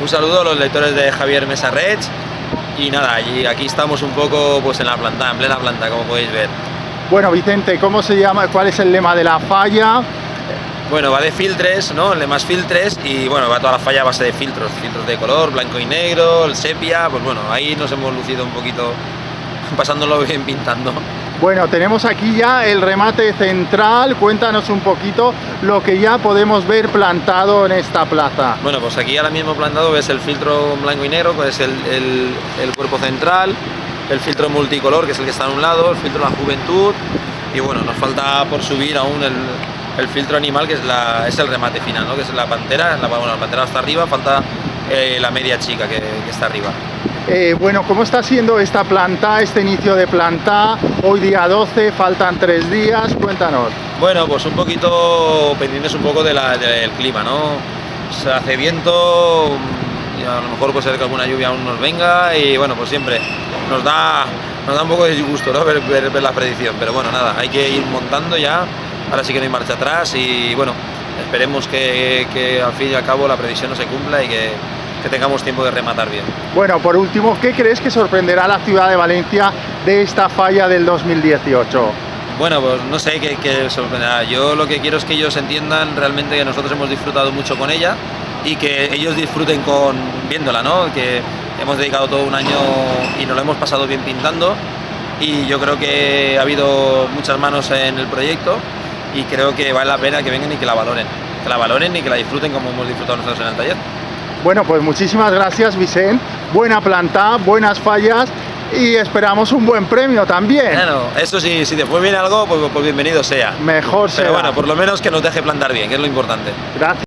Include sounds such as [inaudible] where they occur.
Un saludo a los lectores de Javier Mesarrech y nada, y aquí estamos un poco pues en la planta, en plena planta, como podéis ver. Bueno, Vicente, ¿cómo se llama? ¿Cuál es el lema de la falla? Bueno, va de filtres, ¿no? El lema es filtres y bueno, va toda la falla a base de filtros, filtros de color, blanco y negro, el sepia, pues bueno, ahí nos hemos lucido un poquito [laughs] pasándolo bien pintando. Bueno, tenemos aquí ya el remate central, cuéntanos un poquito lo que ya podemos ver plantado en esta plaza. Bueno, pues aquí ahora mismo plantado ves el filtro blanco y negro, que es el, el, cuerpo central, el filtro multicolor, que es el que está a un lado, el filtro la juventud, y bueno, nos falta por subir aún el, el filtro animal, que es, la, es el remate final, ¿no? que es la pantera, bueno, la pantera está arriba, falta eh, la media chica que está arriba. Eh, bueno, ¿cómo está siendo esta planta, este inicio de planta? Hoy día 12, faltan tres días, cuéntanos. Bueno, pues un poquito pendientes un poco del clima, ¿no? Se hace viento, y a lo mejor puede ser que alguna lluvia aún nos venga y bueno, pues siempre nos da, nos da un poco de disgusto ¿no? ver, ver, la predicción, pero bueno, nada, hay que ir montando ya, ahora sí que no hay marcha atrás y bueno, esperemos que, que al fin y al cabo la previsión no se cumpla y que, que tengamos tiempo de rematar bien. Bueno, por último, ¿qué crees que sorprenderá a la ciudad de Valencia de esta falla del 2018? Bueno, pues no sé qué, qué sorprenderá. Yo lo que quiero es que ellos entiendan realmente que nosotros hemos disfrutado mucho con ella y que ellos disfruten con viéndola, ¿no? Que hemos dedicado todo un año y nos lo hemos pasado bien pintando y yo creo que ha habido muchas manos en el proyecto y creo que vale la pena que vengan y que la valoren, que la valoren y que la disfruten como hemos disfrutado nosotros en el taller. Bueno, pues muchísimas gracias, Vicente. Buena planta, buenas fallas y esperamos un buen premio también. Bueno, eso sí, si después viene algo, pues, pues bienvenido sea. Mejor sea. Pero bueno, por lo menos que nos deje plantar bien, que es lo importante. Gracias.